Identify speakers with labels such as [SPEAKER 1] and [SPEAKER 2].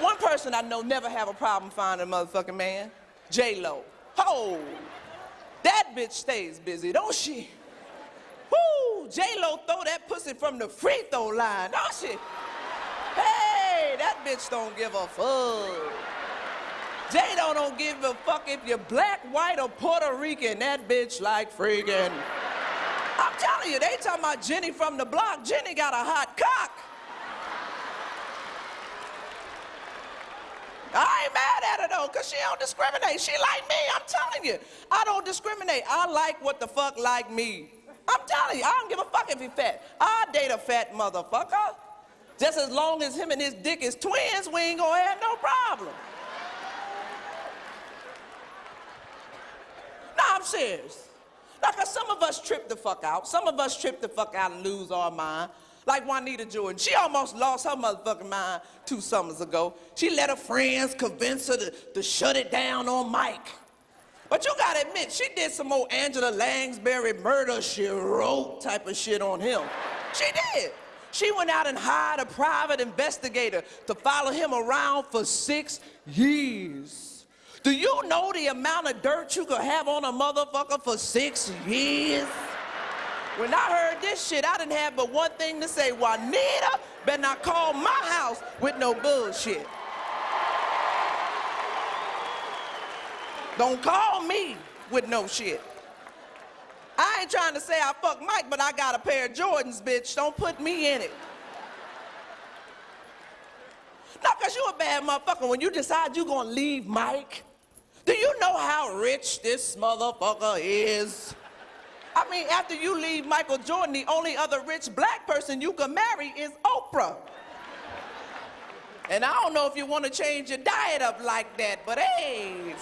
[SPEAKER 1] One person I know never have a problem finding a motherfucking man. J-Lo. Oh, that bitch stays busy, don't she? Woo, J-Lo throw that pussy from the free throw line, don't she? Hey, that bitch don't give a fuck. J-Lo don't give a fuck if you're black, white, or Puerto Rican. That bitch like freaking. I'm telling you, they talking about Jenny from the block. Jenny got a hot cock. I ain't mad at her though, cause she don't discriminate. She like me, I'm telling you. I don't discriminate. I like what the fuck like me. I'm telling you, I don't give a fuck if he fat. I date a fat motherfucker. Just as long as him and his dick is twins, we ain't gonna have no problem. No, I'm serious. Like some of us trip the fuck out. Some of us trip the fuck out and lose our mind. Like Juanita Jordan. She almost lost her motherfucking mind two summers ago. She let her friends convince her to, to shut it down on Mike. But you gotta admit, she did some old Angela Lansbury murder she wrote type of shit on him. She did. She went out and hired a private investigator to follow him around for six years. Do you know the amount of dirt you could have on a motherfucker for six years? When I heard this shit, I didn't have but one thing to say. Juanita better not call my house with no bullshit. Don't call me with no shit. I ain't trying to say I fuck Mike, but I got a pair of Jordans, bitch. Don't put me in it. No, because you a bad motherfucker when you decide you gonna leave Mike. Do you know how rich this motherfucker is? I mean, after you leave Michael Jordan, the only other rich black person you can marry is Oprah. And I don't know if you want to change your diet up like that, but hey,